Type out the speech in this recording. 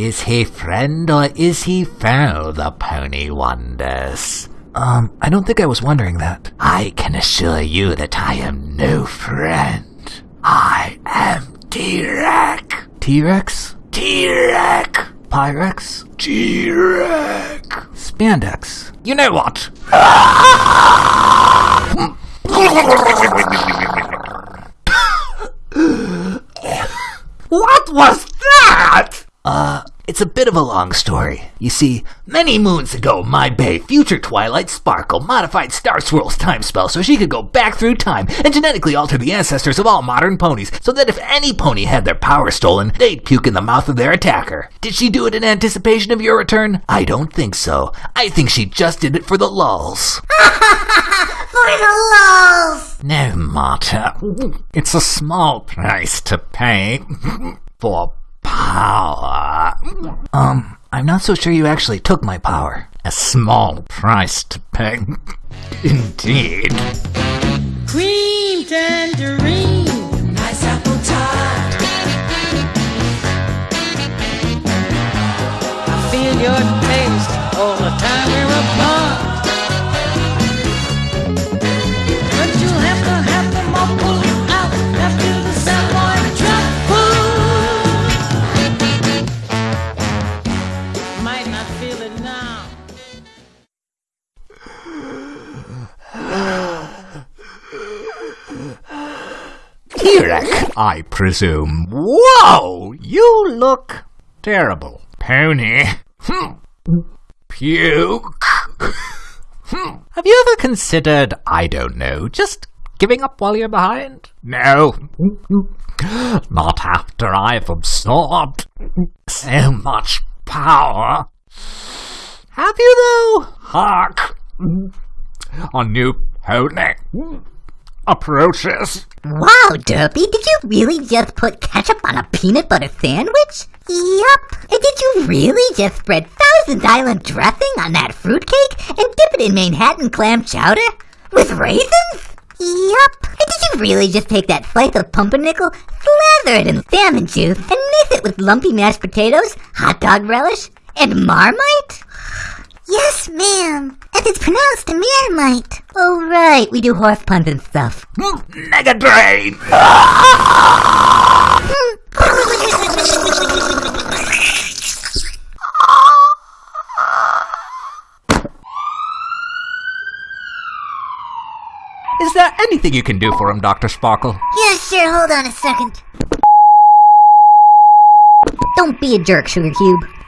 Is he friend or is he foe, the pony wonders? Um, I don't think I was wondering that. I can assure you that I am no friend. I am T-Rex. T-Rex? T-Rex. Pyrex? T-Rex. Spandex. You know what? what was it's a bit of a long story. You see, Many moons ago, my bay, future Twilight Sparkle, modified Star Swirl's time spell so she could go back through time and genetically alter the ancestors of all modern ponies so that if any pony had their power stolen, they'd puke in the mouth of their attacker. Did she do it in anticipation of your return? I don't think so. I think she just did it for the lulls. For the lulls! No, Marta. It's a small price to pay for power. um, I'm not so sure you actually took my power. A small price to pay. Indeed. Cream T-Rex, I presume. Whoa! You look terrible. Pony. Hmm. Puke. Hmm. Have you ever considered, I don't know, just giving up while you're behind? No. Not after I've absorbed so much power. Have you though? Hark! A new pony approaches. Wow, Derpy, did you really just put ketchup on a peanut butter sandwich? Yup. And did you really just spread Thousand Island dressing on that fruitcake and dip it in Manhattan clam chowder? With raisins? Yup. And did you really just take that slice of pumpernickel, slather it in salmon juice, and mix it with lumpy mashed potatoes, hot dog relish, and marmite? Yes, ma'am. Pronounced Oh, right. We do horse puns and stuff. Mega Brain! Is there anything you can do for him, Dr. Sparkle? Yeah, sure. Hold on a second. Don't be a jerk, Sugar Cube.